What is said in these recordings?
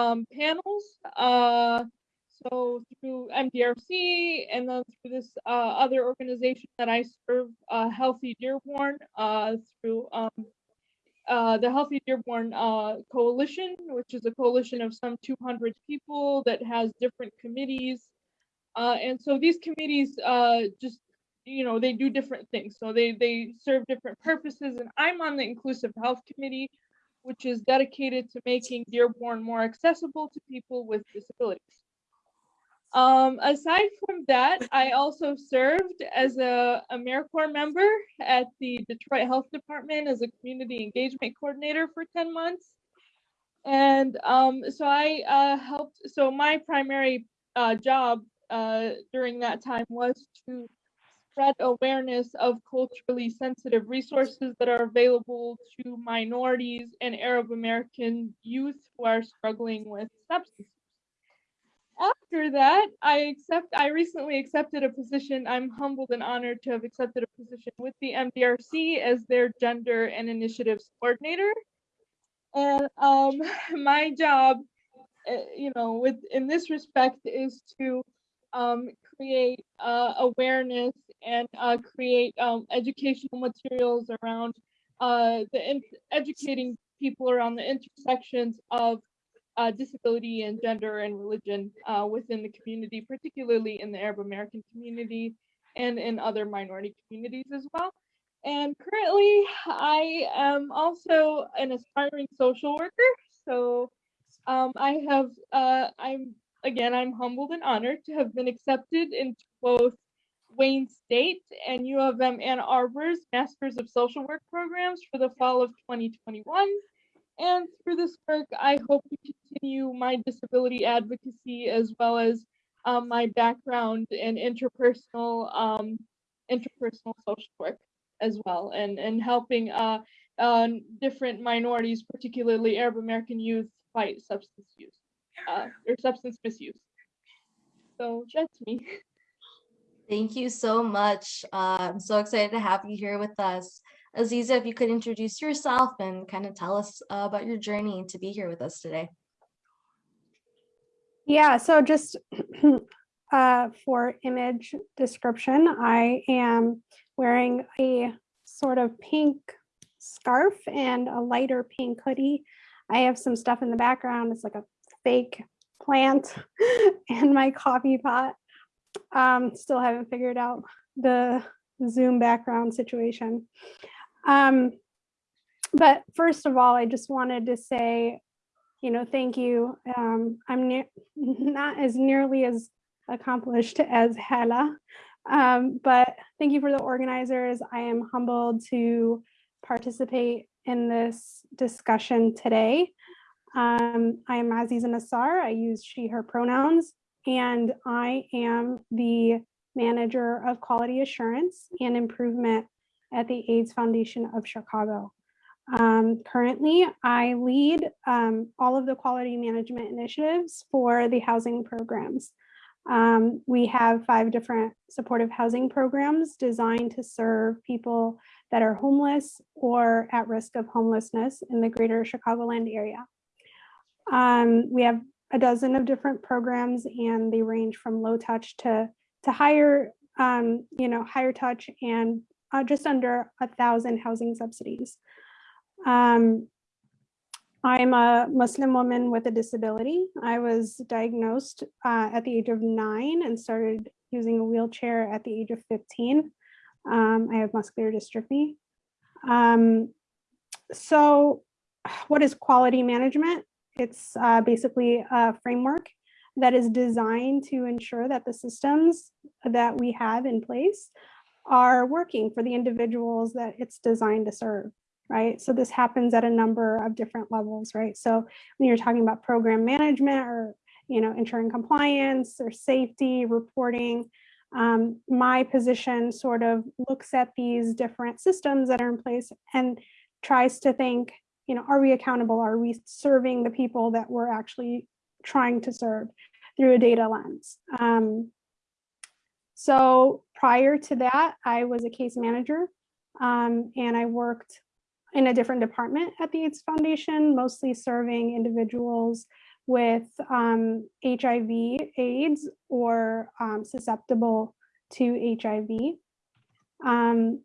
um, panels. Uh, so through MDRC and then through this uh, other organization that I serve, uh, Healthy Dearborn, uh, through um, uh, the Healthy Dearborn uh, Coalition, which is a coalition of some 200 people that has different committees. Uh, and so these committees just, you know, they do different things. So they, they serve different purposes. And I'm on the Inclusive Health Committee, which is dedicated to making Dearborn more accessible to people with disabilities. Um, aside from that, I also served as a AmeriCorps member at the Detroit Health Department as a community engagement coordinator for 10 months. And um, so I uh, helped, so my primary uh, job uh, during that time was to spread awareness of culturally sensitive resources that are available to minorities and Arab American youth who are struggling with substance after that, I accept. I recently accepted a position. I'm humbled and honored to have accepted a position with the MDRC as their gender and initiatives coordinator. And um, my job, uh, you know, with in this respect, is to um, create uh, awareness and uh, create um, educational materials around uh, the educating people around the intersections of uh, disability and gender and religion uh, within the community, particularly in the Arab American community and in other minority communities as well. And currently, I am also an aspiring social worker. So um, I have, uh, I'm again, I'm humbled and honored to have been accepted into both Wayne State and U of M Ann Arbor's Masters of Social Work programs for the fall of 2021. And through this work, I hope to continue my disability advocacy as well as um, my background in interpersonal um, interpersonal social work as well, and and helping uh, uh, different minorities, particularly Arab American youth, fight substance use uh, or substance misuse. So that's me. Thank you so much. Uh, I'm so excited to have you here with us. Aziza, if you could introduce yourself and kind of tell us uh, about your journey to be here with us today. Yeah, so just uh, for image description, I am wearing a sort of pink scarf and a lighter pink hoodie. I have some stuff in the background. It's like a fake plant and my coffee pot. Um, still haven't figured out the Zoom background situation. Um, but first of all, I just wanted to say, you know, thank you. Um, I'm not as nearly as accomplished as Hala, um, but thank you for the organizers. I am humbled to participate in this discussion today. Um, I am Aziza Nassar. I use she, her pronouns, and I am the manager of quality assurance and improvement at the AIDS Foundation of Chicago. Um, currently, I lead um, all of the quality management initiatives for the housing programs. Um, we have five different supportive housing programs designed to serve people that are homeless or at risk of homelessness in the greater Chicagoland area. Um, we have a dozen of different programs and they range from low touch to, to higher, um, you know, higher touch and uh, just under a thousand housing subsidies. Um, I'm a Muslim woman with a disability. I was diagnosed uh, at the age of nine and started using a wheelchair at the age of 15. Um, I have muscular dystrophy. Um, so what is quality management? It's uh, basically a framework that is designed to ensure that the systems that we have in place are working for the individuals that it's designed to serve, right? So this happens at a number of different levels, right? So when you're talking about program management or, you know, ensuring compliance or safety, reporting, um, my position sort of looks at these different systems that are in place and tries to think, you know, are we accountable? Are we serving the people that we're actually trying to serve through a data lens? Um, so prior to that, I was a case manager um, and I worked in a different department at the AIDS Foundation, mostly serving individuals with um, HIV, AIDS, or um, susceptible to HIV. Um,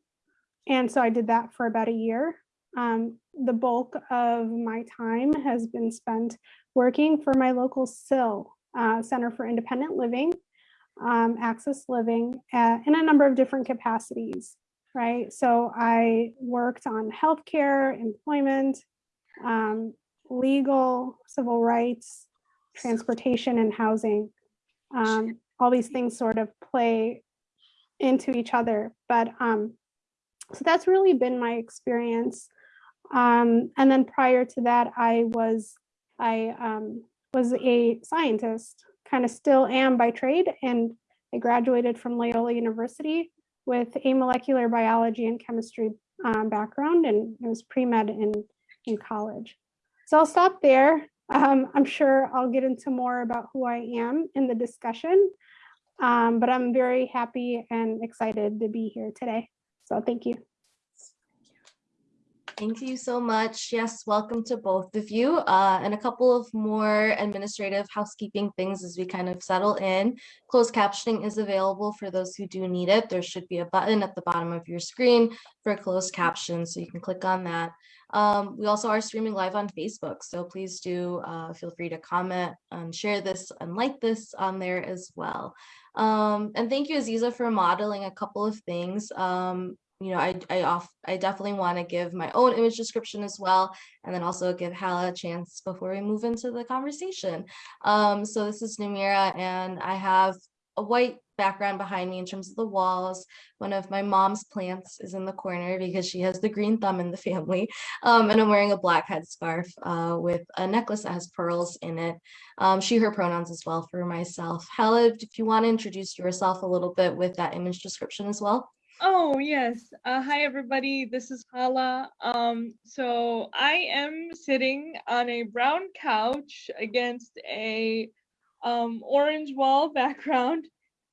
and so I did that for about a year. The bulk of my time has been spent working for my local CIL, uh, Center for Independent Living, um, Access Living, uh, in a number of different capacities, right? So I worked on healthcare, employment, um, legal, civil rights, transportation, and housing. Um, all these things sort of play into each other, but um, so that's really been my experience. Um, and then prior to that, I was I um, was a scientist, kind of still am by trade, and I graduated from Loyola University with a molecular biology and chemistry um, background, and it was pre-med in, in college. So I'll stop there. Um, I'm sure I'll get into more about who I am in the discussion, um, but I'm very happy and excited to be here today. So thank you. Thank you so much. Yes, welcome to both of you. Uh, and a couple of more administrative housekeeping things as we kind of settle in. Closed captioning is available for those who do need it. There should be a button at the bottom of your screen for closed captions, so you can click on that. Um, we also are streaming live on Facebook, so please do uh, feel free to comment and share this and like this on there as well. Um, and thank you, Aziza, for modeling a couple of things. Um, you know, I I off I definitely want to give my own image description as well, and then also give Hala a chance before we move into the conversation. Um, so this is Namira, and I have a white background behind me in terms of the walls. One of my mom's plants is in the corner because she has the green thumb in the family. Um, and I'm wearing a black headscarf uh, with a necklace that has pearls in it. Um, she, her pronouns as well for myself. Hala, if you want to introduce yourself a little bit with that image description as well. Oh, yes. Uh, hi, everybody. This is Hala. Um, so I am sitting on a brown couch against a um, orange wall background.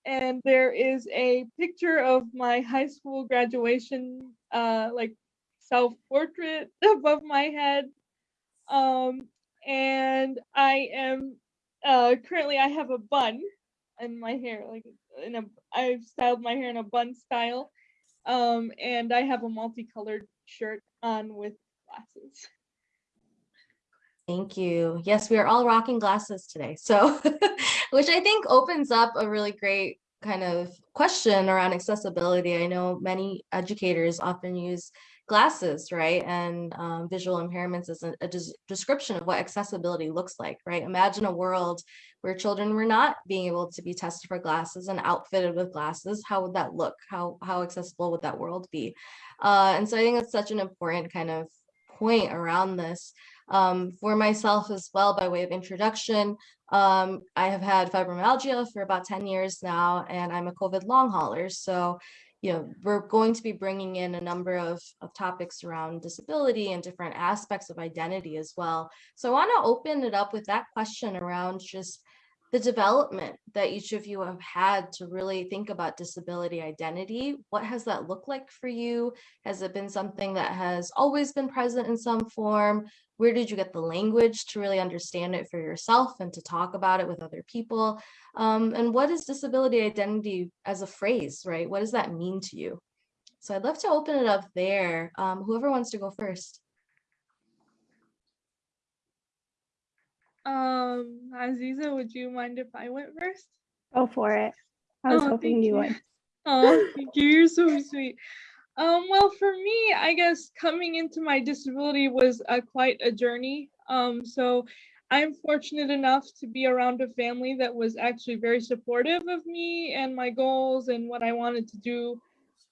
And there is a picture of my high school graduation, uh, like self-portrait above my head. Um, and I am, uh, currently I have a bun in my hair, like in a I've styled my hair in a bun style. Um, and I have a multicolored shirt on with glasses. Thank you. Yes, we are all rocking glasses today. So, which I think opens up a really great kind of question around accessibility. I know many educators often use glasses, right? And um, visual impairments is a, a des description of what accessibility looks like, right? Imagine a world where children were not being able to be tested for glasses and outfitted with glasses. How would that look? How, how accessible would that world be? Uh, and so I think that's such an important kind of point around this. Um, for myself as well, by way of introduction, um, I have had fibromyalgia for about 10 years now, and I'm a COVID long hauler. So you know, we're going to be bringing in a number of, of topics around disability and different aspects of identity as well. So I want to open it up with that question around just the development that each of you have had to really think about disability identity. What has that looked like for you? Has it been something that has always been present in some form? Where did you get the language to really understand it for yourself and to talk about it with other people? Um, and what is disability identity as a phrase, right? What does that mean to you? So I'd love to open it up there. Um, whoever wants to go first. Um, Aziza, would you mind if I went first? Go for it. I was Oh, hoping you would. Oh, thank you. You're so sweet. Um, well, for me, I guess coming into my disability was uh, quite a journey. Um, so I'm fortunate enough to be around a family that was actually very supportive of me and my goals and what I wanted to do.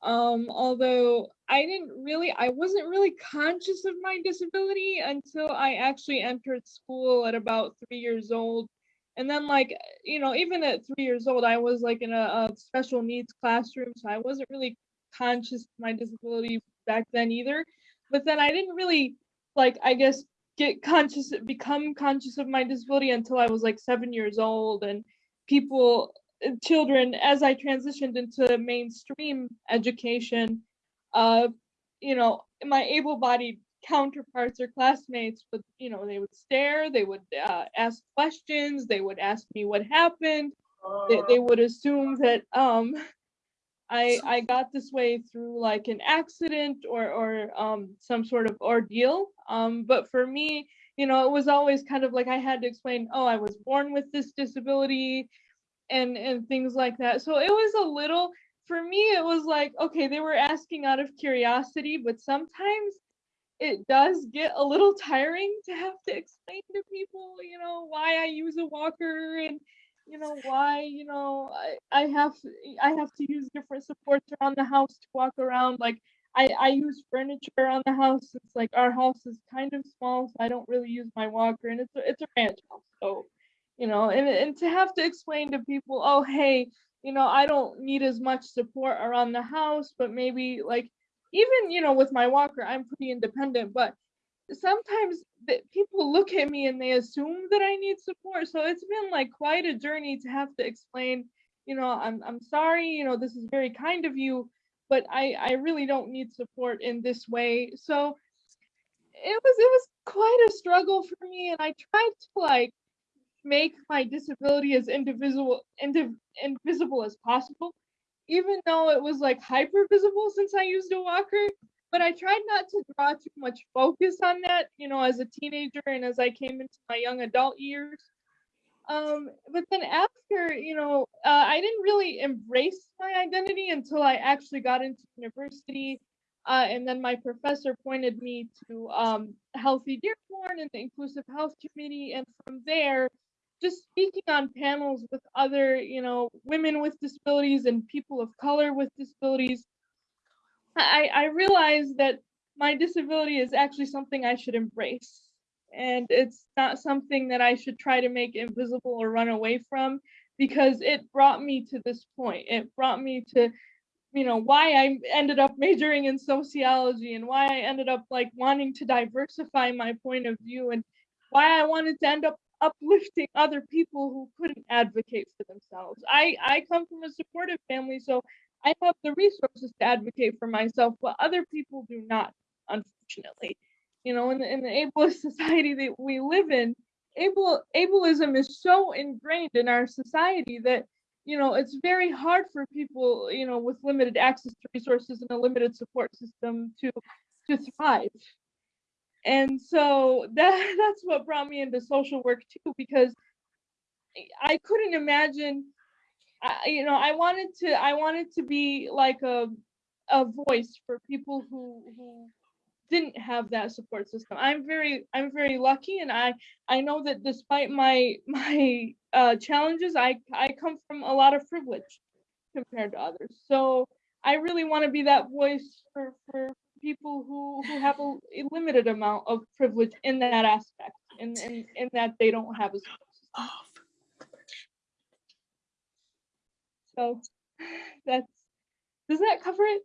Um, although I didn't really, I wasn't really conscious of my disability until I actually entered school at about three years old. And then like, you know, even at three years old, I was like in a, a special needs classroom. So I wasn't really conscious of my disability back then either. But then I didn't really like, I guess, get conscious, become conscious of my disability until I was like seven years old. And people, children, as I transitioned into mainstream education, uh, you know, my able-bodied counterparts or classmates would, you know, they would stare, they would uh, ask questions, they would ask me what happened. They, they would assume that um, I I got this way through like an accident or or um, some sort of ordeal. Um, but for me, you know, it was always kind of like I had to explain, oh, I was born with this disability and and things like that. So it was a little for me it was like okay, they were asking out of curiosity, but sometimes it does get a little tiring to have to explain to people, you know, why I use a walker and you know why you know I, I have I have to use different supports around the house to walk around like I, I use furniture around the house. It's like our house is kind of small, so I don't really use my walker, and it's a, it's a ranch house. So, you know, and and to have to explain to people, oh hey, you know, I don't need as much support around the house, but maybe like even you know with my walker, I'm pretty independent, but sometimes that people look at me and they assume that I need support. So it's been like quite a journey to have to explain, you know, I'm I'm sorry, you know, this is very kind of you but I, I really don't need support in this way. So it was it was quite a struggle for me, and I tried to like make my disability as indivisible indiv- invisible as possible, even though it was like hyper visible since I used a walker. But I tried not to draw too much focus on that, you know, as a teenager and as I came into my young adult years. Um, but then after, you know, uh, I didn't really embrace my identity until I actually got into university. Uh, and then my professor pointed me to um, Healthy Dearborn and the Inclusive Health Committee. And from there, just speaking on panels with other, you know, women with disabilities and people of color with disabilities, I, I realized that my disability is actually something I should embrace and it's not something that I should try to make invisible or run away from because it brought me to this point. It brought me to, you know, why I ended up majoring in sociology and why I ended up like wanting to diversify my point of view and why I wanted to end up uplifting other people who couldn't advocate for themselves. I I come from a supportive family, so I have the resources to advocate for myself, but other people do not, unfortunately you know, in the, in the ableist society that we live in, able ableism is so ingrained in our society that you know it's very hard for people you know with limited access to resources and a limited support system to to thrive and so that that's what brought me into social work too because i couldn't imagine I, you know i wanted to i wanted to be like a a voice for people who who didn't have that support system. I'm very I'm very lucky and I I know that despite my my uh, challenges, I I come from a lot of privilege compared to others. So I really want to be that voice for for people who who have a, a limited amount of privilege in that aspect in in, in that they don't have a support system. So that's does that cover it?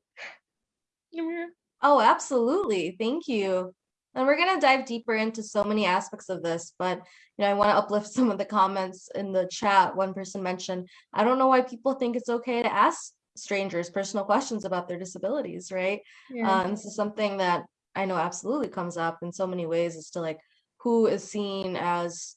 Namira? Oh, absolutely. Thank you. And we're going to dive deeper into so many aspects of this, but you know, I want to uplift some of the comments in the chat. One person mentioned, I don't know why people think it's okay to ask strangers personal questions about their disabilities, right? Yeah. Um, this is something that I know absolutely comes up in so many ways as to like who is seen as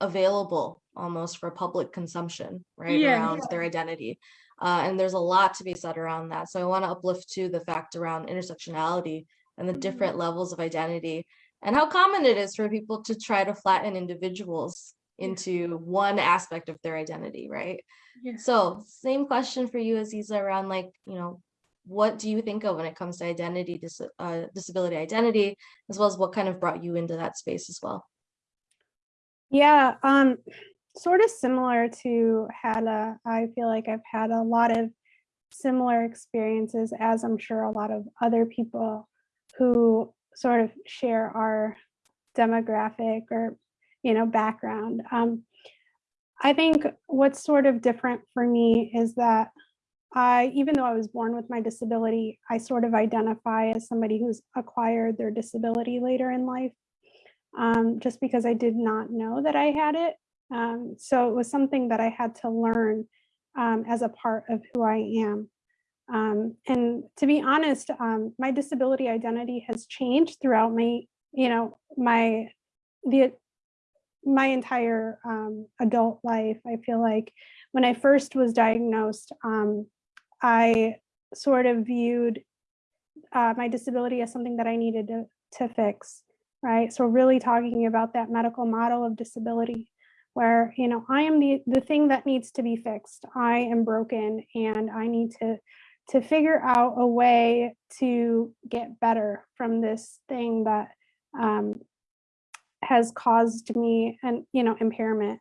available almost for public consumption, right? Yeah. Around their identity. Uh, and there's a lot to be said around that. So I want to uplift to the fact around intersectionality and the Mhm. different levels of identity and how common it is for people to try to flatten individuals Yeah. Into one aspect of their identity, right? yeah. So same question for you, Aziza, around like, you know, what do you think of when it comes to identity, dis uh, disability identity, as well as what kind of brought you into that space as well? Yeah, um, sort of similar to Hala. I feel like I've had a lot of similar experiences, as I'm sure a lot of other people who sort of share our demographic or, you know, background. Um, I think what's sort of different for me is that I, even though I was born with my disability, I sort of identify as somebody who's acquired their disability later in life um, just because I did not know that I had it. Um, so it was something that I had to learn um, as a part of who I am. Um, and to be honest, um, my disability identity has changed throughout my, you know, my, the, my entire um, adult life. I feel like when I first was diagnosed, um, I sort of viewed uh, my disability as something that I needed to, to fix, right? So really talking about that medical model of disability where, you know, I am the, the thing that needs to be fixed. I am broken and I need to, to figure out a way to get better from this thing that um, has caused me and, you know, impairment.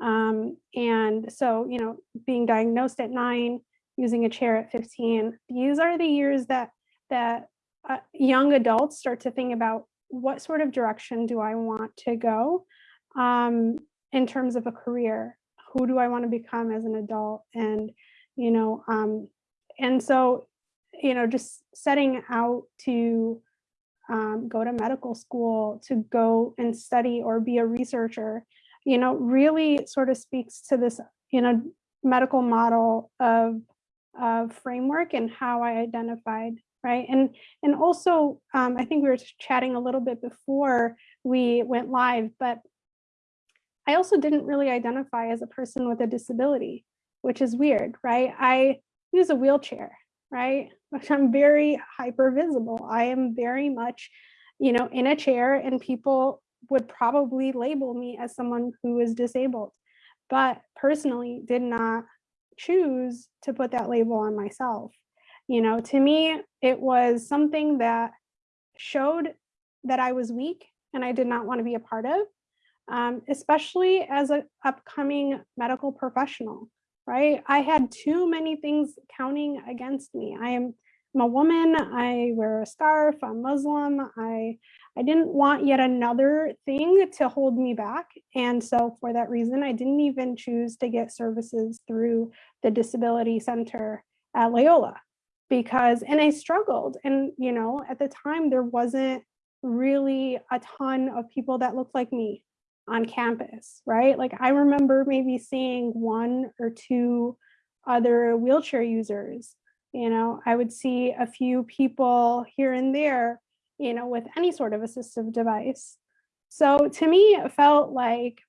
Um, and so, you know, being diagnosed at nine, using a chair at 15, these are the years that that uh, young adults start to think about what sort of direction do I want to go um, in terms of a career? Who do I want to become as an adult? And, you know, um, and so, you know, just setting out to um, go to medical school, to go and study or be a researcher, you know, really sort of speaks to this, you know, medical model of, of framework and how I identified right? And and also, um, I think we were chatting a little bit before we went live, but I also didn't really identify as a person with a disability, which is weird, right? I use a wheelchair, right? I'm very hyper visible. I am very much, you know, in a chair and people would probably label me as someone who is disabled, but personally did not choose to put that label on myself. You know, to me, it was something that showed that I was weak and I did not want to be a part of, um, especially as an upcoming medical professional, right? I had too many things counting against me. I am I'm a woman, I wear a scarf, I'm Muslim, I, I didn't want yet another thing to hold me back. And so for that reason, I didn't even choose to get services through the Disability Center at Loyola because and I struggled and you know at the time there wasn't really a ton of people that looked like me on campus right like I remember maybe seeing one or two other wheelchair users you know I would see a few people here and there you know with any sort of assistive device so to me it felt like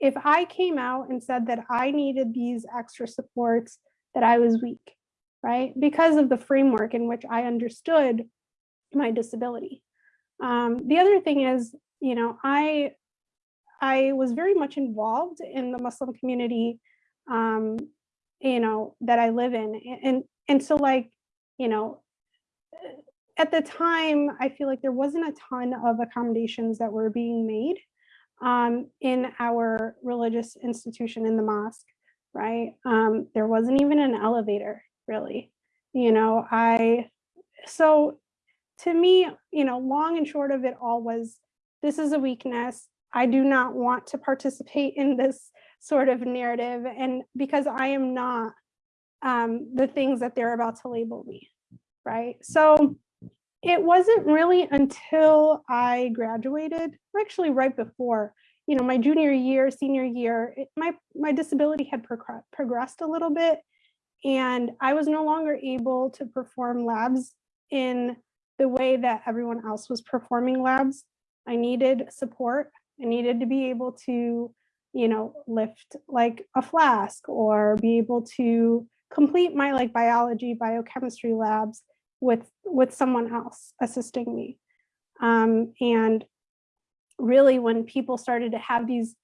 if I came out and said that I needed these extra supports that I was weak right? Because of the framework in which I understood my disability. Um, the other thing is, you know, I, I was very much involved in the Muslim community, um, you know, that I live in. And, and so like, you know, at the time, I feel like there wasn't a ton of accommodations that were being made um, in our religious institution in the mosque, right? Um, there wasn't even an elevator really. You know, I, so to me, you know, long and short of it all was, this is a weakness. I do not want to participate in this sort of narrative. And because I am not um, the things that they're about to label me, right? So it wasn't really until I graduated, actually right before, you know, my junior year, senior year, it, my, my disability had progressed a little bit and I was no longer able to perform labs in the way that everyone else was performing labs. I needed support. I needed to be able to, you know, lift like a flask or be able to complete my like biology, biochemistry labs with, with someone else assisting me. Um, and really when people started to have these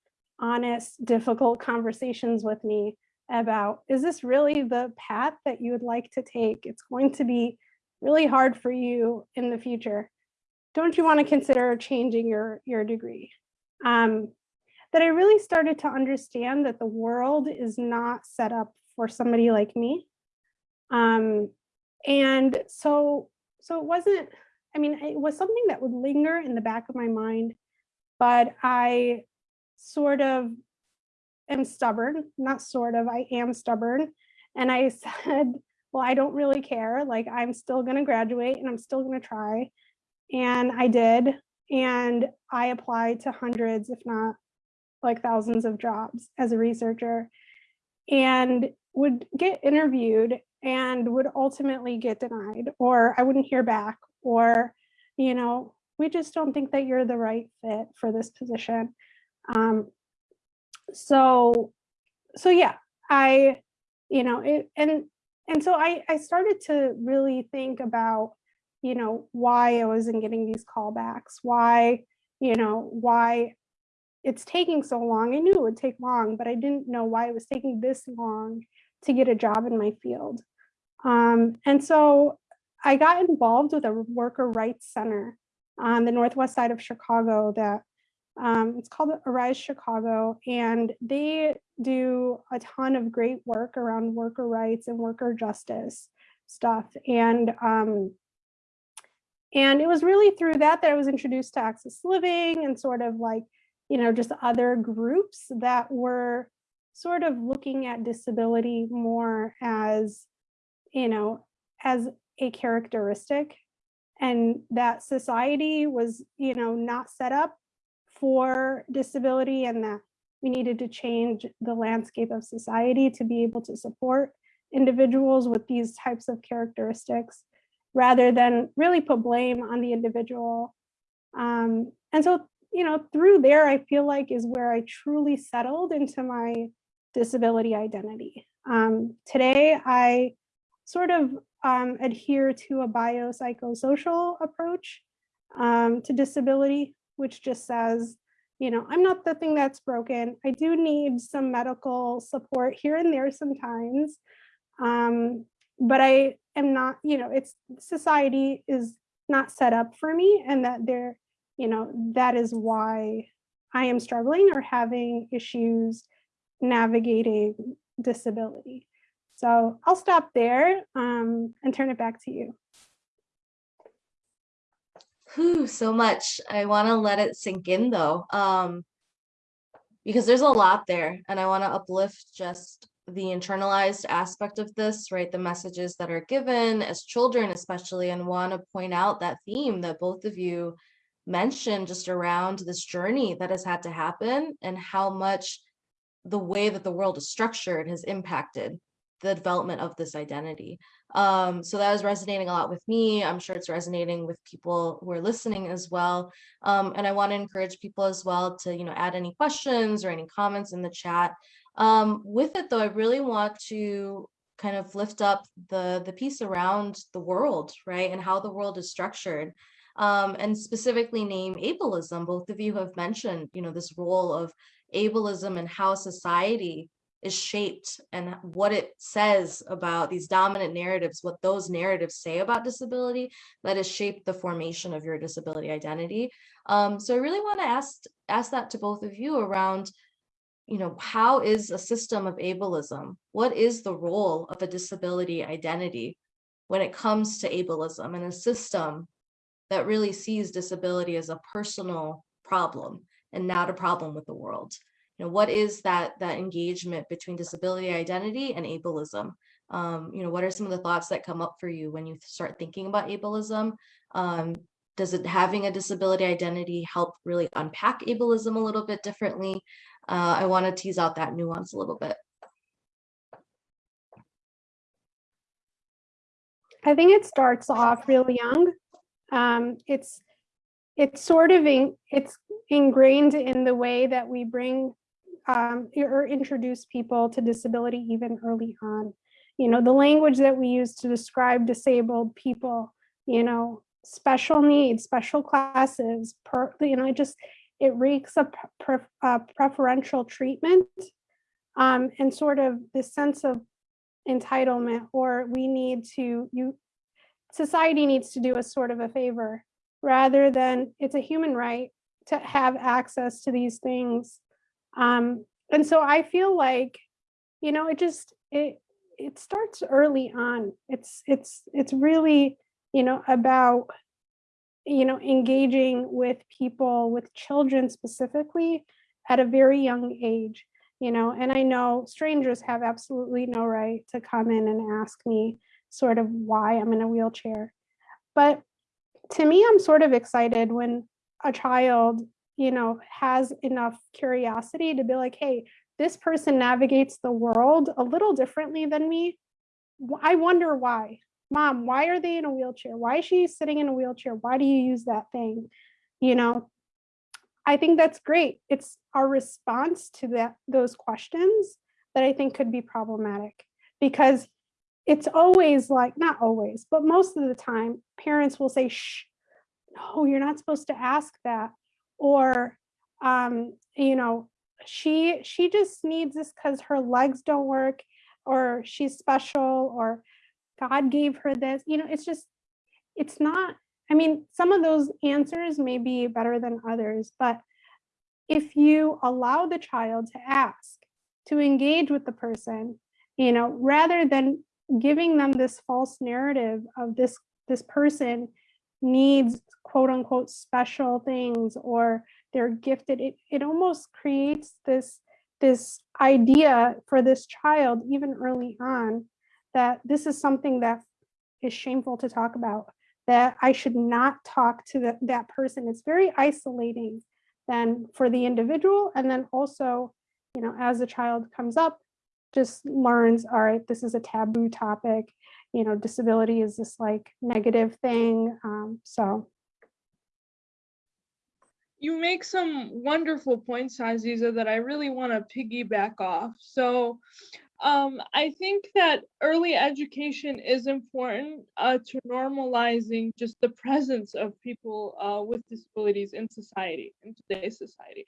honest, difficult conversations with me, about, is this really the path that you would like to take? It's going to be really hard for you in the future. Don't you want to consider changing your, your degree? Um, that I really started to understand that the world is not set up for somebody like me. Um, and so, so it wasn't, I mean, it was something that would linger in the back of my mind, but I sort of am stubborn, not sort of, I am stubborn. And I said, well, I don't really care. Like I'm still gonna graduate and I'm still gonna try. And I did. And I applied to hundreds, if not like thousands of jobs as a researcher and would get interviewed and would ultimately get denied, or I wouldn't hear back, or, you know, we just don't think that you're the right fit for this position. Um, so, so yeah, I, you know, it, and, and so I, I started to really think about, you know, why I wasn't getting these callbacks, why, you know, why it's taking so long. I knew it would take long, but I didn't know why it was taking this long to get a job in my field. Um, and so I got involved with a worker rights center on the northwest side of Chicago that um, it's called Arise Chicago, and they do a ton of great work around worker rights and worker justice stuff. And um, and it was really through that that I was introduced to Access Living and sort of like, you know, just other groups that were sort of looking at disability more as, you know, as a characteristic and that society was, you know, not set up for disability and that we needed to change the landscape of society to be able to support individuals with these types of characteristics rather than really put blame on the individual. Um, and so, you know, through there, I feel like is where I truly settled into my disability identity. Um, today, I sort of um, adhere to a biopsychosocial approach um, to disability, which just says, you know, I'm not the thing that's broken. I do need some medical support here and there sometimes. Um, but I am not, you know, it's society is not set up for me and that there, you know, that is why I am struggling or having issues navigating disability. So I'll stop there um, and turn it back to you. Whew, so much. I want to let it sink in though, um, because there's a lot there, and I want to uplift just the internalized aspect of this, right? The messages that are given as children, especially, and want to point out that theme that both of you mentioned just around this journey that has had to happen and how much the way that the world is structured has impacted the development of this identity. Um, so that was resonating a lot with me. I'm sure it's resonating with people who are listening as well. Um, and I want to encourage people as well to, you know, add any questions or any comments in the chat. Um, with it though, I really want to kind of lift up the, the piece around the world, right? And how the world is structured. Um, and specifically name ableism. Both of you have mentioned, you know, this role of ableism and how society is shaped and what it says about these dominant narratives, what those narratives say about disability that has shaped the formation of your disability identity. Um, so I really want to ask, ask that to both of you around, you know, how is a system of ableism? What is the role of a disability identity when it comes to ableism and a system that really sees disability as a personal problem and not a problem with the world? you know, what is that that engagement between disability identity and ableism? Um, you know, what are some of the thoughts that come up for you when you start thinking about ableism? Um, does it having a disability identity help really unpack ableism a little bit differently? Uh, I want to tease out that nuance a little bit. I think it starts off really young. Um, it's it's sort of in, it's ingrained in the way that we bring um, or introduce people to disability even early on. You know, the language that we use to describe disabled people, you know, special needs, special classes, per, you know, it just, it reeks of pre uh, preferential treatment um, and sort of this sense of entitlement or we need to, you, society needs to do us sort of a favor rather than it's a human right to have access to these things um, and so I feel like, you know, it just, it, it starts early on. It's, it's, it's really, you know, about, you know, engaging with people, with children specifically at a very young age, you know, and I know strangers have absolutely no right to come in and ask me sort of why I'm in a wheelchair. But to me, I'm sort of excited when a child you know, has enough curiosity to be like, hey, this person navigates the world a little differently than me. I wonder why. Mom, why are they in a wheelchair? Why is she sitting in a wheelchair? Why do you use that thing? You know, I think that's great. It's our response to that those questions that I think could be problematic because it's always like not always, but most of the time parents will say, "Shh, no, you're not supposed to ask that," or um, you know, she she just needs this because her legs don't work, or she's special, or God gave her this. You know, it's just it's not. I mean, some of those answers may be better than others, but if you allow the child to ask, to engage with the person, you know, rather than giving them this false narrative of this this person needs quote unquote special things or they're gifted, it, it almost creates this this idea for this child even early on that this is something that is shameful to talk about that I should not talk to the, that person. It's very isolating then for the individual and then also, you know, as the child comes up, just learns, all right, this is a taboo topic, you know, disability is this like negative thing. Um, so You make some wonderful points, Aziza, that I really want to piggyback off. So um, I think that early education is important uh, to normalizing just the presence of people uh, with disabilities in society, in today's society.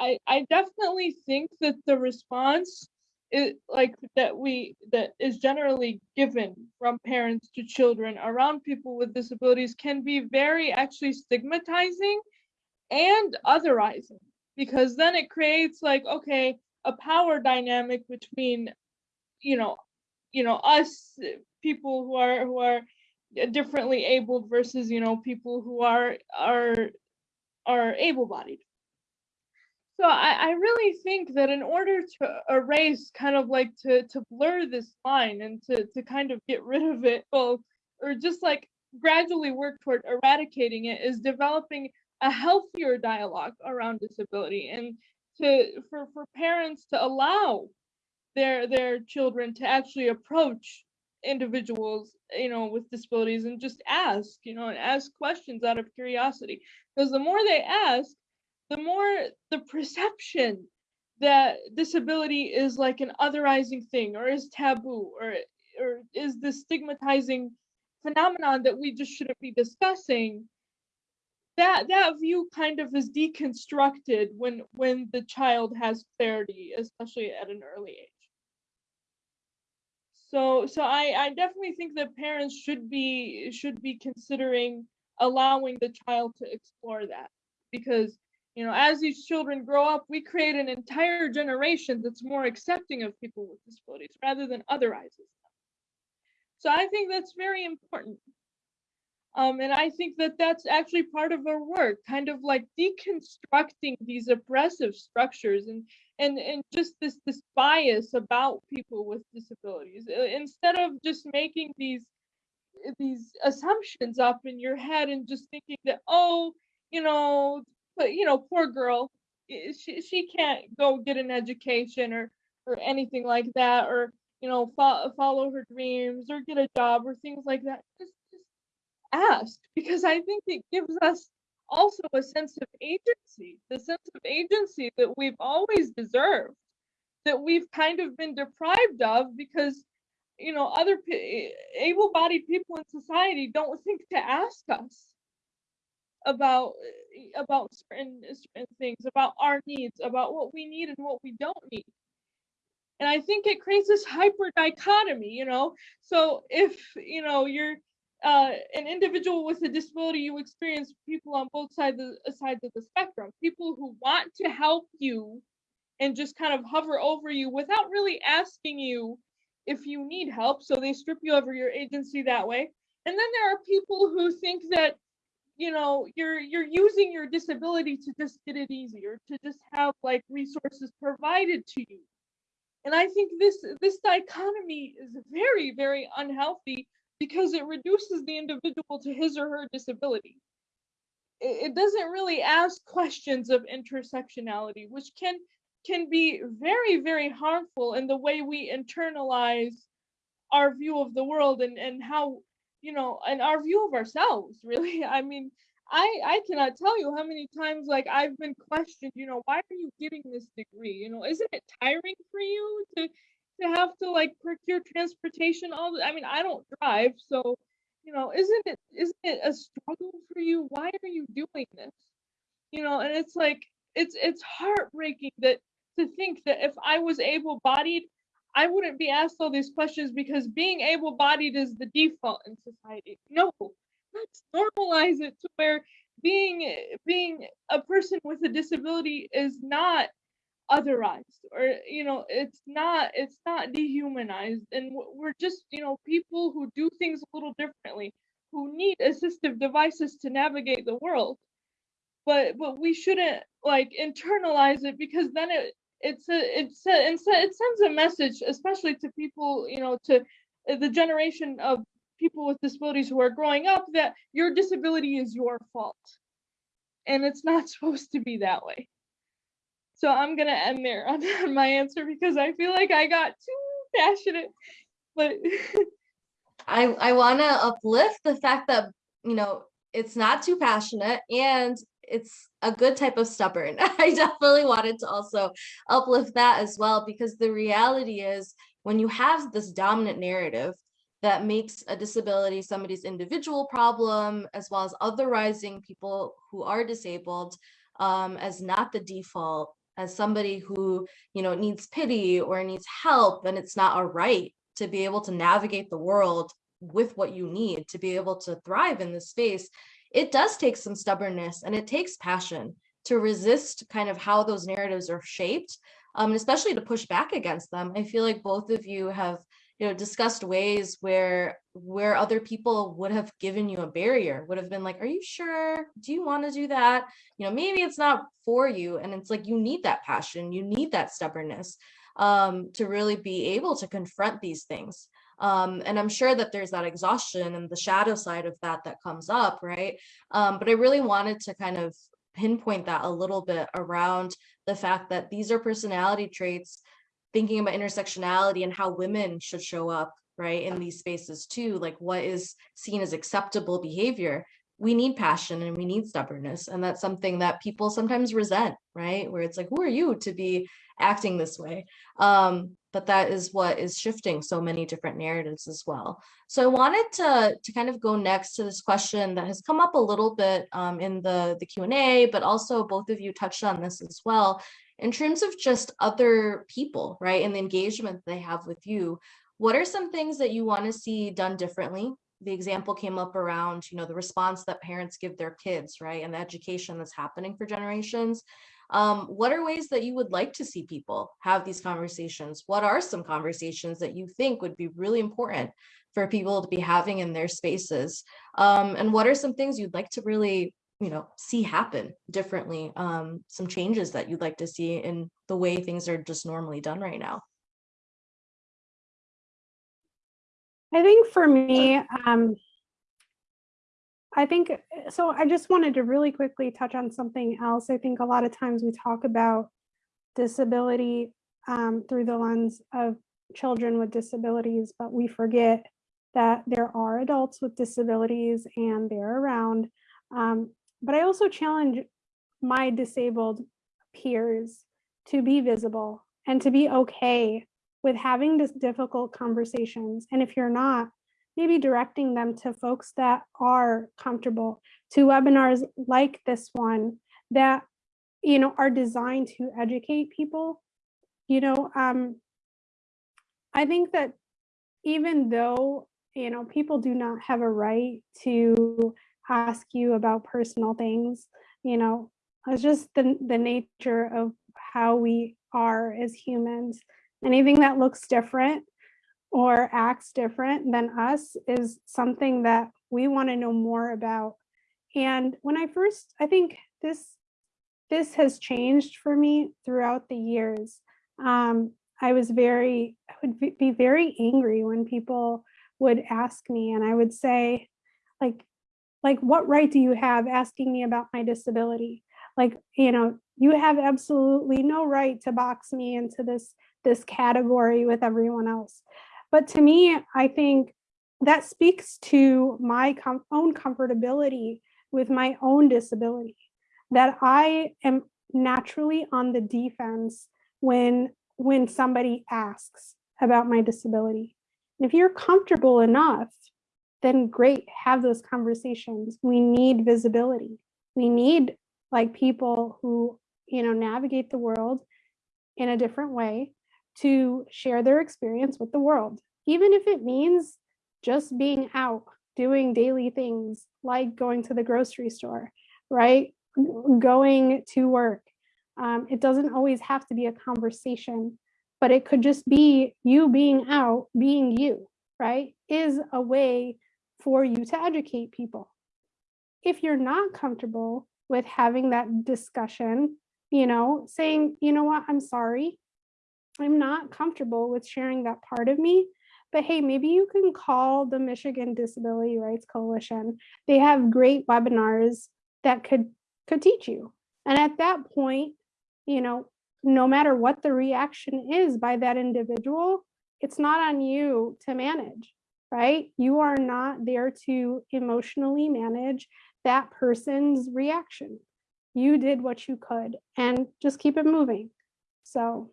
I, I definitely think that the response is like that we that is generally given from parents to children around people with disabilities can be very actually stigmatizing and otherizing because then it creates like okay a power dynamic between you know you know us people who are who are differently abled versus you know people who are are are able-bodied so I, I really think that in order to erase kind of like to to blur this line and to to kind of get rid of it well or just like gradually work toward eradicating it is developing a healthier dialogue around disability and to for for parents to allow their their children to actually approach individuals you know with disabilities and just ask you know and ask questions out of curiosity. Because the more they ask the more the perception that disability is like an otherizing thing or is taboo or or is this stigmatizing phenomenon that we just shouldn't be discussing that that view kind of is deconstructed when when the child has clarity especially at an early age. So so i i definitely think that parents should be should be considering allowing the child to explore that because you know as these children grow up we create an entire generation that's more accepting of people with disabilities rather than otherizes them. So i think that's very important. Um, and I think that that's actually part of our work, kind of like deconstructing these oppressive structures and and and just this this bias about people with disabilities. Uh, instead of just making these these assumptions up in your head and just thinking that oh you know but you know poor girl she she can't go get an education or or anything like that or you know fo- follow her dreams or get a job or things like that. Just just ask because I think it gives us also a sense of agency, the sense of agency that we've always deserved, that we've kind of been deprived of because you know other able-bodied people in society don't think to ask us about about certain certain things, about our needs, about what we need and what we don't need. And I think it creates this hyper dichotomy, you know. So if you know you're uh, an individual with a disability, you experience people on both sides of, uh, sides of the spectrum. People who want to help you and just kind of hover over you without really asking you if you need help. So they strip you of your agency that way. And then there are people who think that you know you're you're using your disability to just get it easier, to just have like resources provided to you. And I think this this dichotomy is very very unhealthy because it reduces the individual to his or her disability. It, it doesn't really ask questions of intersectionality, which can can be very very harmful in the way we internalize our view of the world and and how you know and our view of ourselves really. I mean i i cannot tell you how many times like i've been questioned you know why are you getting this degree? You know isn't it tiring for you to to have to like procure transportation? All the, i mean i don't drive so you know isn't it isn't it a struggle for you? Why are you doing this? You know and it's like it's it's heartbreaking that to think that if i was able bodied I wouldn't be asked all these questions because being able bodied is the default in society. No, let's normalize it to where being being a person with a disability is not otherized or you know it's not it's not dehumanized and we're just you know people who do things a little differently who need assistive devices to navigate the world but but we shouldn't like internalize it because then it it's a it's a, it sends a message especially to people you know to uh, the generation of people with disabilities who are growing up that your disability is your fault. And it's not supposed to be that way. So i'm gonna end there on, on my answer because i feel like i got too passionate but I, I want to uplift the fact that, you know, it's not too passionate and it's a good type of stubborn. I definitely wanted to also uplift that as well, because the reality is when you have this dominant narrative that makes a disability somebody's individual problem, as well as otherizing people who are disabled um, as not the default, as somebody who, you know, needs pity or needs help, and it's not a right to be able to navigate the world with what you need to be able to thrive in this space, it does take some stubbornness and it takes passion to resist kind of how those narratives are shaped, um, especially to push back against them. I feel like both of you have, you know, discussed ways where where other people would have given you a barrier, would have been like, "Are you sure? Do you want to do that?" You know, maybe it's not for you, and it's like you need that passion, you need that stubbornness um, to really be able to confront these things. Um, and I'm sure that there's that exhaustion and the shadow side of that that comes up, right? Um, but I really wanted to kind of pinpoint that a little bit around the fact that these are personality traits, thinking about intersectionality and how women should show up, right, in these spaces too, like what is seen as acceptable behavior. We need passion and we need stubbornness. And that's something that people sometimes resent, right? Where it's like, who are you to be acting this way? Um, but that is what is shifting so many different narratives as well. So I wanted to, to kind of go next to this question that has come up a little bit um, in the, the Q&A, but also both of you touched on this as well. In terms of just other people, right, and the engagement they have with you, what are some things that you want to see done differently? The example came up around, you know, the response that parents give their kids, right, and the education that's happening for generations. Um, what are ways that you would like to see people have these conversations? What are some conversations that you think would be really important for people to be having in their spaces? Um, and what are some things you'd like to really, you know, see happen differently? Um, some changes that you'd like to see in the way things are just normally done right now? I think for me, um, I think, uh, so I just wanted to really quickly touch on something else. I think a lot of times we talk about disability um, through the lens of children with disabilities, but we forget that there are adults with disabilities and they're around. Um, but I also challenge my disabled peers to be visible and to be okay with having this difficult conversations. And if you're not, maybe directing them to folks that are comfortable to webinars like this one that you know are designed to educate people. You know um i think that even though you know people do not have a right to ask you about personal things you know it's just the, the nature of how we are as humans. Anything that looks different or acts different than us is something that we want to know more about. And when I first, I think this this has changed for me throughout the years. Um, I was very, I would be very angry when people would ask me and I would say, like, like, what right do you have asking me about my disability? Like, you know, you have absolutely no right to box me into this, this category with everyone else. But to me, I think that speaks to my com- own comfortability with my own disability, that I am naturally on the defense when when somebody asks about my disability. And if you're comfortable enough, then great, have those conversations. We need visibility. We need like people who, you know, navigate the world in a different way to share their experience with the world, even if it means just being out doing daily things like going to the grocery store, right? Going to work. Um, it doesn't always have to be a conversation, but it could just be you being out, being you, right? Is a way for you to educate people. If you're not comfortable with having that discussion, you know, saying, you know what, I'm sorry. I'm not comfortable with sharing that part of me, but hey, maybe you can call the Michigan Disability Rights Coalition. They have great webinars that could could teach you. And at that point, you know, no matter what the reaction is by that individual, it's not on you to manage, right? You are not there to emotionally manage that person's reaction. You did what you could and just keep it moving. So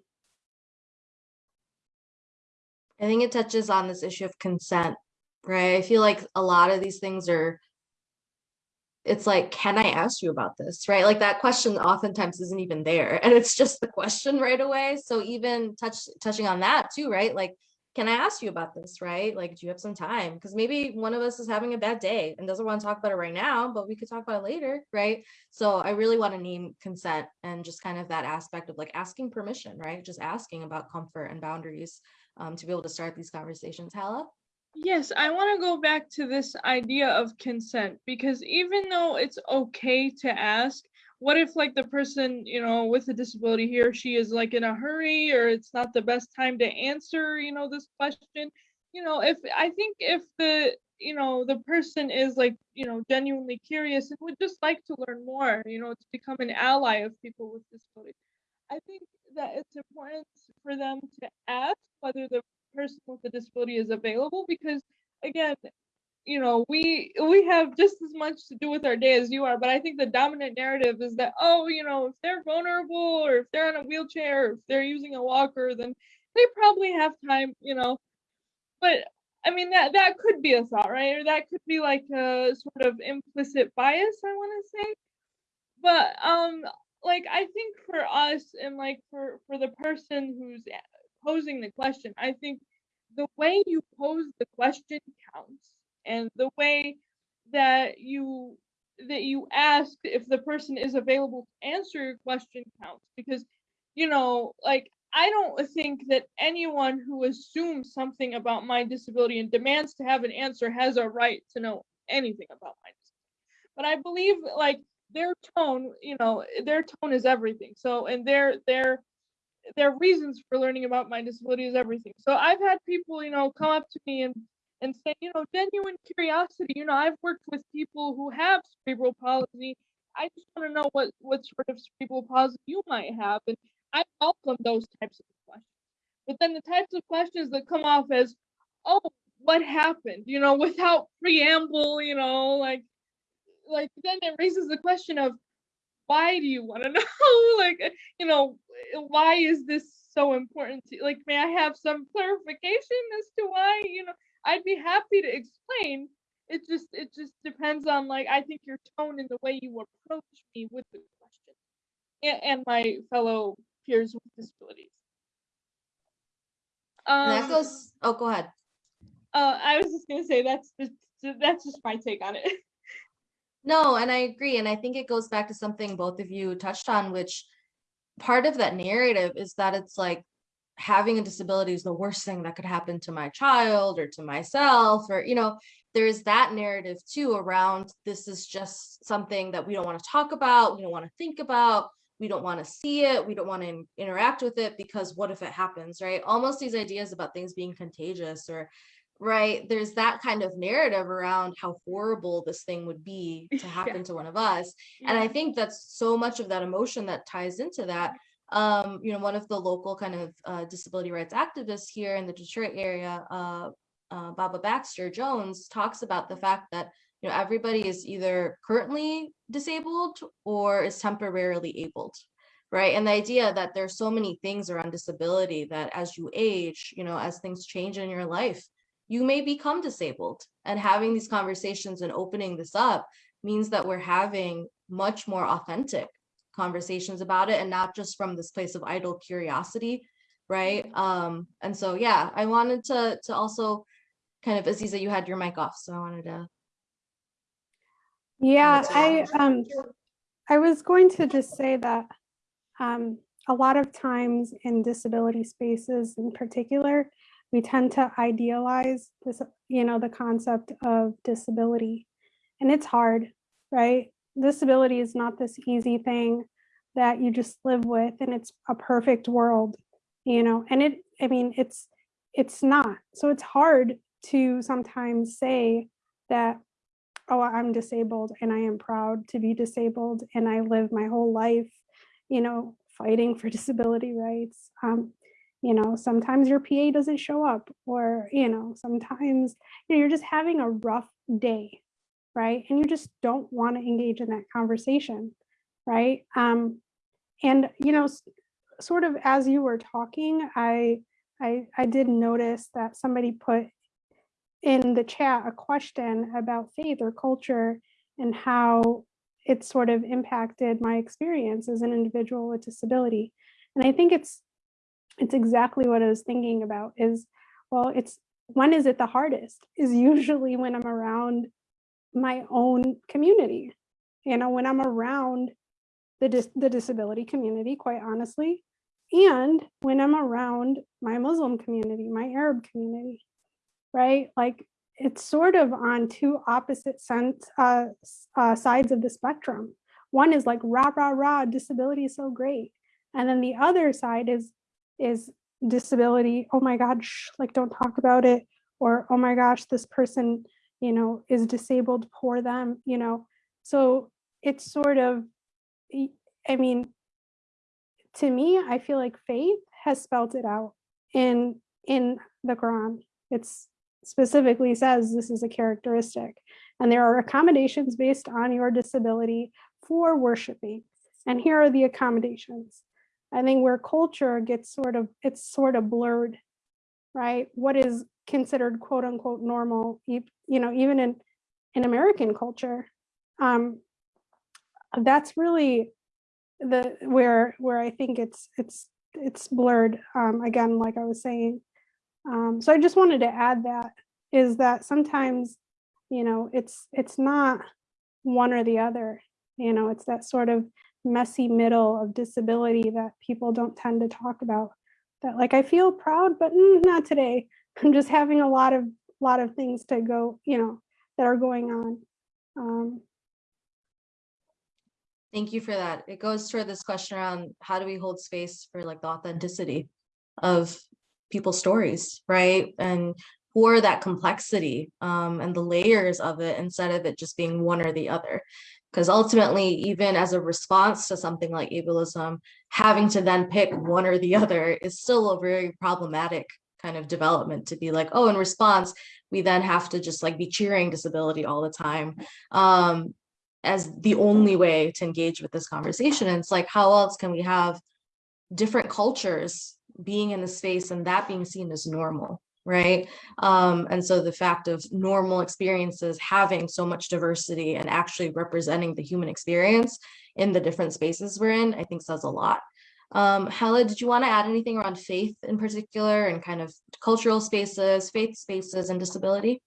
I think it touches on this issue of consent, right? I feel like a lot of these things are, it's like, can I ask you about this, right? Like that question oftentimes isn't even there and it's just the question right away. So even touch touching on that too, right? Like, can I ask you about this, right? Like, do you have some time? Because maybe one of us is having a bad day and doesn't want to talk about it right now, but we could talk about it later, right? So I really want to name consent and just kind of that aspect of like asking permission, right? Just asking about comfort and boundaries um, to be able to start these conversations. Hala? Yes, I want to go back to this idea of consent because even though it's okay to ask, what if like the person, you know, with a disability, he or she is like in a hurry or it's not the best time to answer, you know, this question? You know, if I think if the, you know, the person is like, you know, genuinely curious and would just like to learn more, you know, to become an ally of people with disabilities. I think that it's important for them to ask whether the person with the disability is available because again you know we we have just as much to do with our day as you are but i think the dominant narrative is that oh you know if they're vulnerable or if they're on a wheelchair or if they're using a walker then they probably have time you know. But i mean that that could be a thought right? Or that could be like a sort of implicit bias i want to say. But um like i think for us and like for for the person who's posing the question i think the way you pose the question counts and the way that you that you ask if the person is available to answer your question counts because you know like i don't think that anyone who assumes something about my disability and demands to have an answer has a right to know anything about my disability. But i believe like their tone you know their tone is everything. So and their their their reasons for learning about my disability is everything. So i've had people you know come up to me and and say you know genuine curiosity you know i've worked with people who have cerebral palsy. I just want to know what what sort of cerebral palsy you might have and i welcome those types of questions. But then the types of questions that come off as oh what happened? You know without preamble you know like like then it raises the question of why do you want to know? Like you know why is this so important to like may i have some clarification as to why you know? I'd be happy to explain. It just it just depends on like i think your tone and the way you approach me with the question and, and my fellow peers with disabilities. And that um goes, oh, go ahead. uh i was just gonna say that's just that's just my take on it No, and I agree. And I think it goes back to something both of you touched on, which part of that narrative is that it's like having a disability is the worst thing that could happen to my child or to myself, or, you know, there's that narrative too around this is just something that we don't want to talk about, we don't want to think about, we don't want to see it, we don't want to interact with it because what if it happens, right? Almost these ideas about things being contagious or right? There's that kind of narrative around how horrible this thing would be to happen to one of us and i think that's so much of that emotion that ties into that. Um, you know, one of the local kind of uh, disability rights activists here in the Detroit area, uh, uh, Baba Baxter Jones, talks about the fact that you know everybody is either currently disabled or is temporarily abled, right? And the idea that there's so many things around disability that as you age, you know, as things change in your life, you may become disabled. And having these conversations and opening this up means that we're having much more authentic conversations about it and not just from this place of idle curiosity right um and so yeah i wanted to to also kind of aziza you had your mic off so i wanted to Yeah, I, um, I was going to just say that, um, a lot of times in disability spaces in particular, we tend to idealize this, you know, the concept of disability. And it's hard, right? Disability is not this easy thing that you just live with and it's a perfect world, you know, and it, I mean, it's, it's not. So it's hard to sometimes say that oh, I'm disabled and I am proud to be disabled and I live my whole life, you know, fighting for disability rights. Um, you know, sometimes your PA doesn't show up or, you know, sometimes you know, you're just having a rough day, right? And you just don't want to engage in that conversation, right? Um, and, you know, sort of as you were talking, I, I, I did notice that somebody put in the chat a question about faith or culture and how it sort of impacted my experience as an individual with disability. And I think it's it's exactly what I was thinking about is, well, it's when is it the hardest is usually when I'm around my own community. You know, when I'm around the dis the disability community, quite honestly, and when I'm around my Muslim community, my Arab community right? Like it's sort of on two opposite sense, uh, uh, sides of the spectrum. One is like rah, rah, rah, disability is so great. And then the other side is, is disability, oh my God, shh, like don't talk about it. Or, oh my gosh, this person, you know, is disabled, poor them, you know? So it's sort of, I mean, to me, I feel like faith has spelled it out in, in the Quran. It's specifically says this is a characteristic. And there are accommodations based on your disability for worshiping. And here are the accommodations. I think where culture gets sort of, it's sort of blurred, right? What is considered quote unquote normal, you know, even in, in American culture, um, that's really the, where, where I think it's, it's, it's blurred, um, again, like I was saying. Um, so I just wanted to add that is that sometimes, you know, it's it's not one or the other. You know, it's that sort of messy middle of disability that people don't tend to talk about. That like I feel proud, but mm, not today. I'm just having a lot of lot of things to go, you know, that are going on. Um, thank you for that it goes toward this question around how do we hold space for like the authenticity of people's stories right and for that complexity um, and the layers of it instead of it just being one or the other because ultimately even as a response to something like ableism having to then pick one or the other is still a very problematic kind of development to be like oh in response we then have to just like be cheering disability all the time um, as the only way to engage with this conversation. And it's like, how else can we have different cultures being in the space and that being seen as normal, right? Um, and so the fact of normal experiences having so much diversity and actually representing the human experience in the different spaces we're in, I think says a lot. Um, Hala, did you want to add anything around faith in particular and kind of cultural spaces, faith spaces and disability?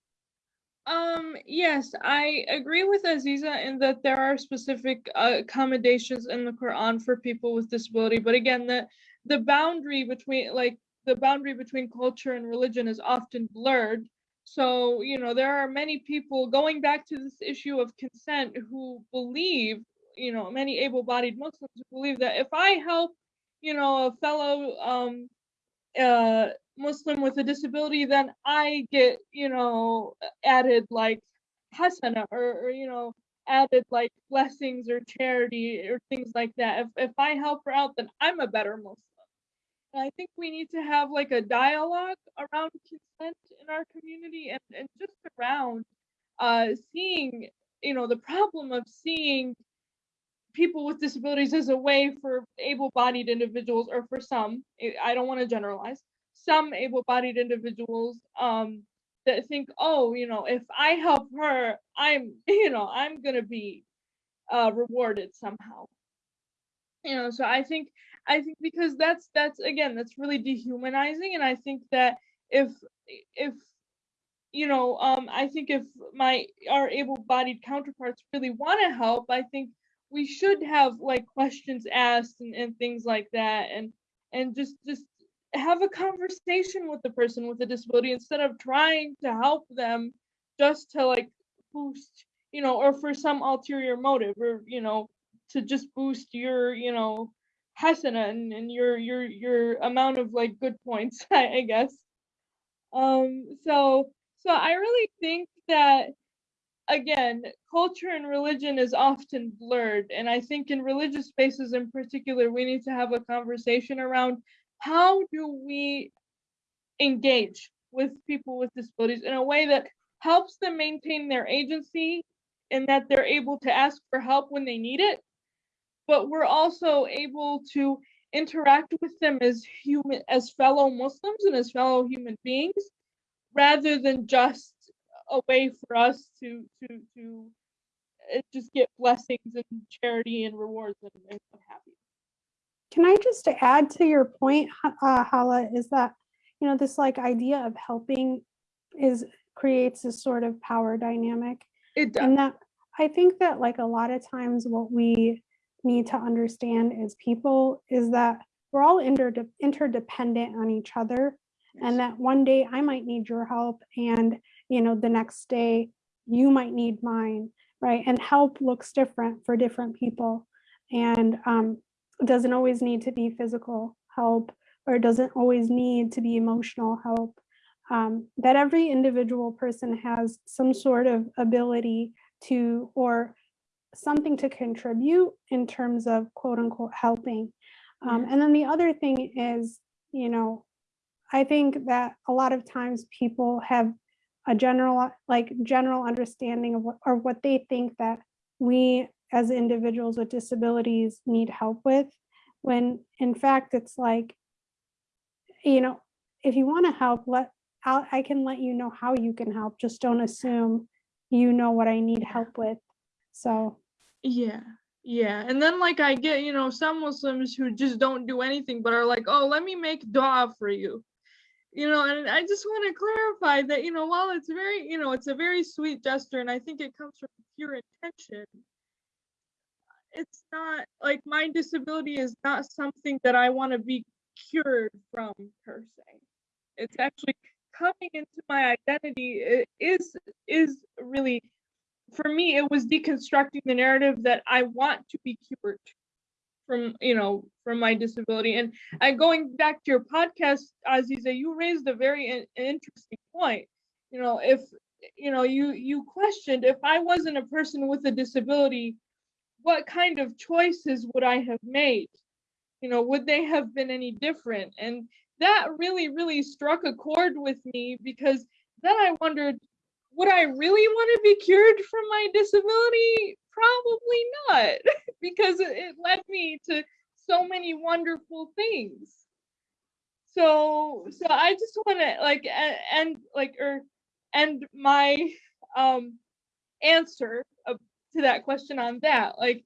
Um, yes, I agree with Aziza in that there are specific uh, accommodations in the Quran for people with disability, but again, the the boundary between like the boundary between culture and religion is often blurred. So, you know, there are many people going back to this issue of consent who believe, you know, many able-bodied Muslims who believe that if I help, you know, a fellow um uh Muslim with a disability, then I get, you know, added like hasana or, or you know, added like blessings or charity or things like that. If if I help her out, then I'm a better Muslim. I think we need to have like a dialogue around consent in our community and, and just around uh seeing, you know, the problem of seeing people with disabilities as a way for able-bodied individuals or for some, I- don't want to generalize, some able-bodied individuals um that think, oh, you know, if I help her, I'm, you know, I'm gonna be uh rewarded somehow. You know, so I think I think because that's that's again, that's really dehumanizing. And I think that if if you know, um, I think if my our able-bodied counterparts really want to help, I think we should have like questions asked and, and things like that and and just just have a conversation with the person with a disability instead of trying to help them just to like boost you know or for some ulterior motive or you know to just boost your you know hasana and, and your your your amount of like good points I, I guess um so so i really think that again, culture and religion is often blurred. And I think in religious spaces in particular, we need to have a conversation around how do we engage with people with disabilities in a way that helps them maintain their agency and that they're able to ask for help when they need it. But we're also able to interact with them as human as fellow Muslims and as fellow human beings rather than just a way for us to to to uh, just get blessings and charity and rewards and, and what have you. Can I just add to your point, uh, Hala, is that, you know, this like idea of helping is creates this sort of power dynamic. It does. And that, I think that like a lot of times what we need to understand as people is that we're all interde- interdependent on each other. And that one day I might need your help and, you know, the next day you might need mine, right? And help looks different for different people. And um, it doesn't always need to be physical help or it doesn't always need to be emotional help. Um, that every individual person has some sort of ability to or something to contribute in terms of quote unquote helping. Um, and then the other thing is, you know, I think that a lot of times people have a general, like general understanding of what, or what they think that we as individuals with disabilities need help with, when in fact it's like, you know, if you want to help, let, I'll, I can let you know how you can help. Just don't assume you know what I need help with. So, Yeah. Yeah. And then like I get, you know, some Muslims who just don't do anything but are like, oh, let me make dua for you. You know, and I just want to clarify that, you know, while it's very, you know, it's a very sweet gesture and I think it comes from pure intention, it's not like my disability is not something that I want to be cured from per se. It's actually coming into my identity i- is is really for me it was deconstructing the narrative that I want to be cured from you know from my disability. And I going back to your podcast Aziza you raised a very in- interesting point. You know if you know you you questioned if I wasn't a person with a disability what kind of choices would I have made? You know would they have been any different? And that really really struck a chord with me because then i wondered would i really want to be cured from my disability? Probably not because it, led me to so many wonderful things. So so i just want to like end like or end my um answer to that question on that. Like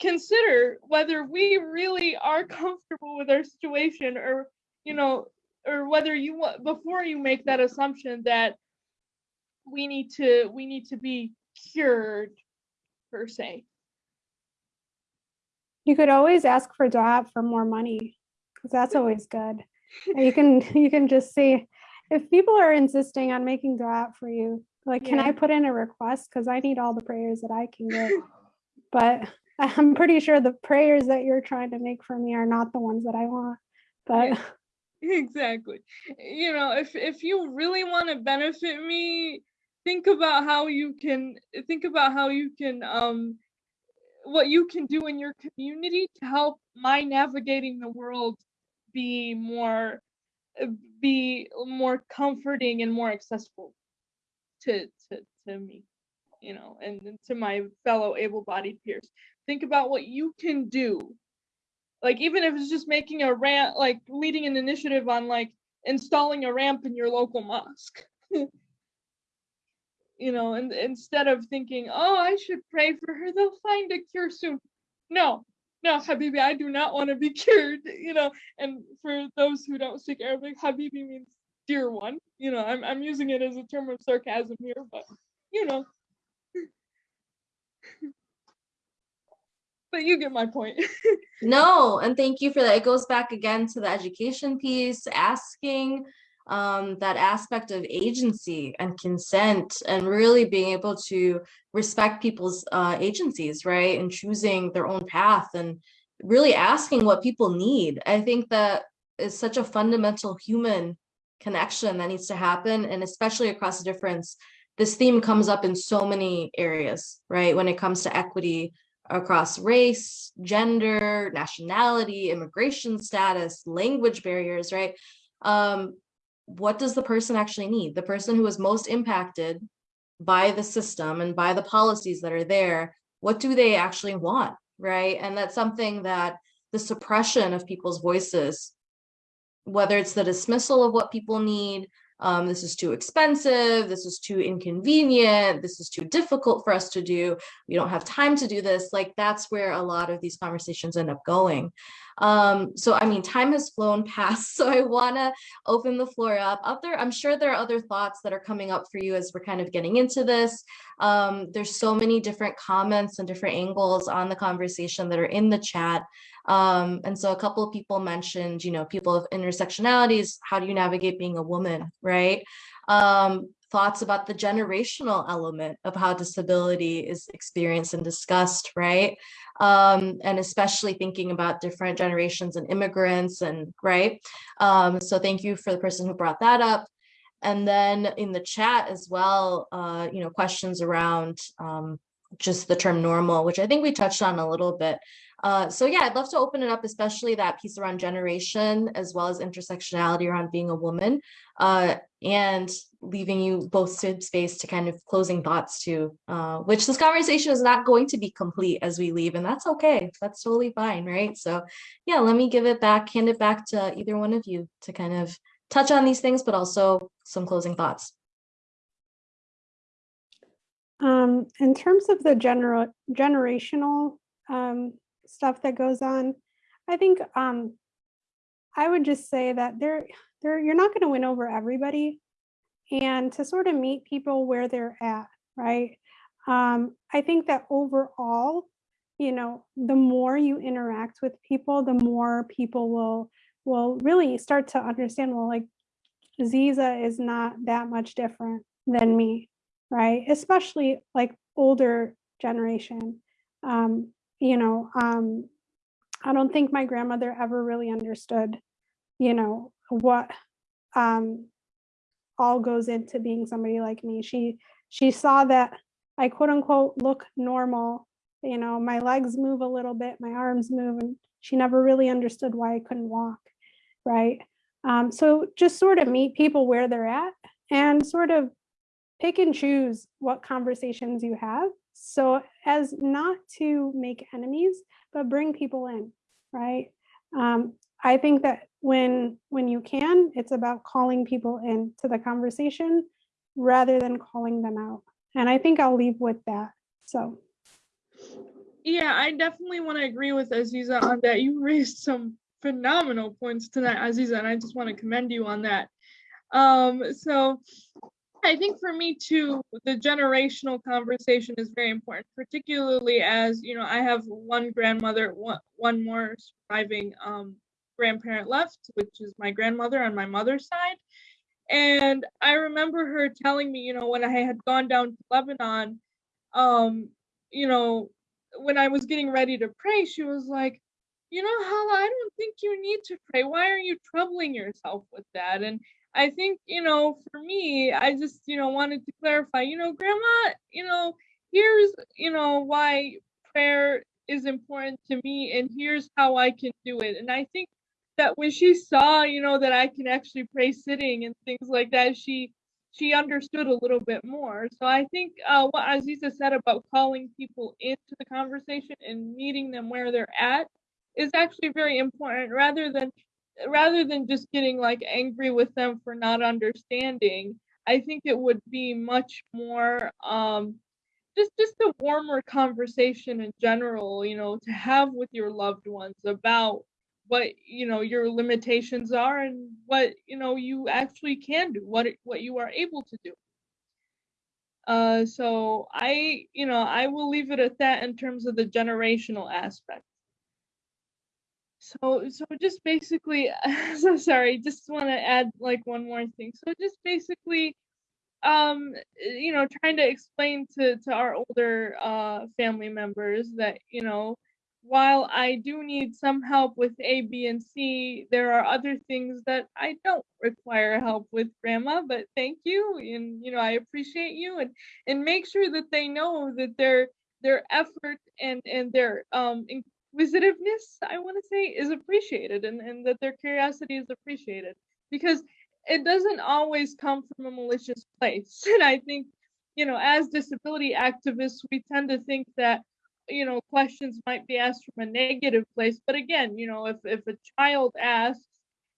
consider whether we really are comfortable with our situation or you know or whether you want before you make that assumption that we need to we need to be cured per se you could always ask for dua for more money, because that's always good. And You can, you can just see, if people are insisting on making dua for you, like, can I put in a request? Because I need all the prayers that I can get. But I'm pretty sure the prayers that you're trying to make for me are not the ones that I want. But Yeah. exactly you know if if you really want to benefit me think about how you can think about how you can um what you can do in your community to help my navigating the world be more uh, be more comforting and more accessible to to to me you know and, and to my fellow able-bodied peers. Think about what you can do. Like even if it's just making a ramp like leading an initiative on like installing a ramp in your local mosque you know and instead of thinking oh i should pray for her they'll find a cure soon. No no habibi i do not want to be cured you know and for those who don't speak arabic habibi means dear one you know i'm, I'm using it as a term of sarcasm here but you know. But you get my point. No, and thank you for that. It goes back again to the education piece, asking um, that aspect of agency and consent and really being able to respect people's uh, agencies, right? And choosing their own path and really asking what people need. I think that is such a fundamental human connection that needs to happen and especially across difference. This theme comes up in so many areas, right? When it comes to equity, across race, gender, nationality, immigration status, language barriers, right? Um, what does the person actually need? The person who is most impacted by the system and by the policies that are there, what do they actually want, right? And that's something that the suppression of people's voices, whether it's the dismissal of what people need, um, this is too expensive, this is too inconvenient, this is too difficult for us to do, we don't have time to do this, like that's where a lot of these conversations end up going. Um, so I mean, time has flown past, so I wanna open the floor up. Up there, I'm sure there are other thoughts that are coming up for you as we're kind of getting into this. Um, there's so many different comments and different angles on the conversation that are in the chat. Um, and so a couple of people mentioned, you know, people of intersectionalities, how do you navigate being a woman, right? Um, thoughts about the generational element of how disability is experienced and discussed, right? Um, and especially thinking about different generations and immigrants and right. Um, so thank you for the person who brought that up. And then in the chat as well, uh, you know, questions around um, just the term normal, which I think we touched on a little bit. Uh, so yeah, I'd love to open it up, especially that piece around generation, as well as intersectionality around being a woman, uh, and leaving you both space to kind of closing thoughts to, uh, which this conversation is not going to be complete as we leave, and that's okay. That's totally fine, right? So yeah, let me give it back, hand it back to either one of you to kind of touch on these things, but also some closing thoughts. Um, in terms of the general generational um, stuff that goes on. I think um, I would just say that there, there, you're not going to win over everybody, and to sort of meet people where they're at, right? Um, I think that overall, you know, the more you interact with people, the more people will will really start to understand. Well, like Ziza is not that much different than me, right? Especially like older generation. Um, you know, um, I don't think my grandmother ever really understood, you know, what um, all goes into being somebody like me. She she saw that I quote unquote look normal, you know, my legs move a little bit, my arms move, and she never really understood why I couldn't walk, right? Um, so just sort of meet people where they're at and sort of pick and choose what conversations you have so as not to make enemies, but bring people in, right? Um, I think that when when you can, it's about calling people into the conversation rather than calling them out. And I think I'll leave with that. So. Yeah, I definitely want to agree with Aziza on that. You raised some phenomenal points tonight, Aziza, and I just want to commend you on that. Um, so I think for me too, the generational conversation is very important, particularly as you know, I have one grandmother, one, one more surviving um, grandparent left, which is my grandmother on my mother's side. And I remember her telling me, you know, when I had gone down to Lebanon, um, you know, when I was getting ready to pray, she was like, you know, Hala, I don't think you need to pray. Why are you troubling yourself with that? And I think, you know, for me, I just, you know, wanted to clarify, you know, grandma, you know, here's, you know, why prayer is important to me and here's how I can do it. And I think that when she saw, you know, that I can actually pray sitting and things like that, she she understood a little bit more. So I think uh, what Aziza said about calling people into the conversation and meeting them where they're at is actually very important rather than rather than just getting like angry with them for not understanding. I think it would be much more um just just a warmer conversation in general, you know, to have with your loved ones about what you know your limitations are and what you know you actually can do what what you are able to do uh so i you know i will leave it at that in terms of the generational aspect so so just basically so sorry just want to add like one more thing so just basically um you know trying to explain to to our older uh family members that you know while I do need some help with A, B, and C, there are other things that I don't require help with, Grandma. But thank you, and you know I appreciate you, and and make sure that they know that their their effort and and their um inquisitiveness, I want to say, is appreciated, and and that their curiosity is appreciated. Because it doesn't always come from a malicious place, and I think you know as disability activists we tend to think that you know questions might be asked from a negative place. But again you know if if a child asks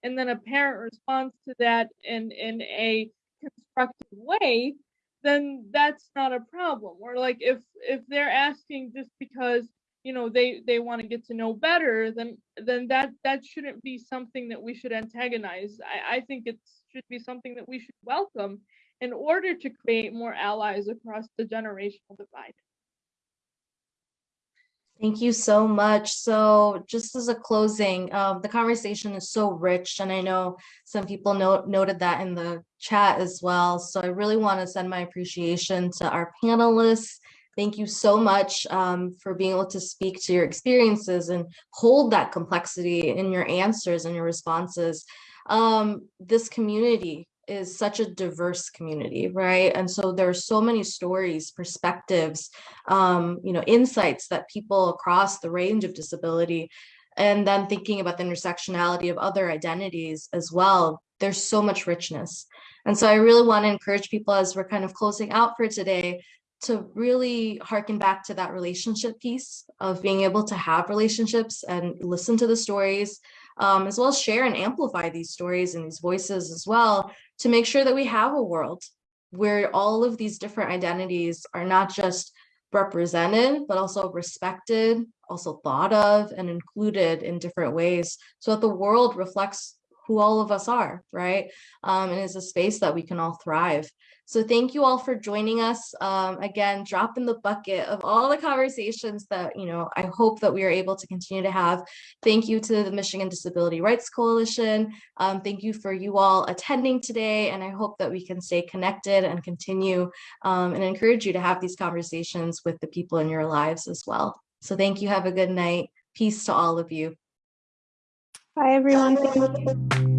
and then a parent responds to that in in a constructive way then that's not a problem. Or like if if they're asking just because you know they they want to get to know better then then that that shouldn't be something that we should antagonize i i think it should be something that we should welcome in order to create more allies across the generational divide Thank you so much. So just as a closing, um, the conversation is so rich and I know some people note, noted that in the chat as well. So I really want to send my appreciation to our panelists. Thank you so much um, for being able to speak to your experiences and hold that complexity in your answers and your responses. Um, this community is such a diverse community, right? And so there are so many stories, perspectives, um, you know, insights that people across the range of disability, and then thinking about the intersectionality of other identities as well, there's so much richness. And so I really want to encourage people as we're kind of closing out for today to really harken back to that relationship piece of being able to have relationships and listen to the stories, um, as well as share and amplify these stories and these voices as well to make sure that we have a world where all of these different identities are not just represented, but also respected, also thought of and included in different ways so that the world reflects who all of us are, right? Um, and is a space that we can all thrive. So thank you all for joining us. Um, again, drop in the bucket of all the conversations that, you know, I hope that we are able to continue to have. Thank you to the Michigan Disability Rights Coalition. Um, thank you for you all attending today. And I hope that we can stay connected and continue um, and encourage you to have these conversations with the people in your lives as well. So thank you. Have a good night. Peace to all of you. Bye, everyone. Thank you.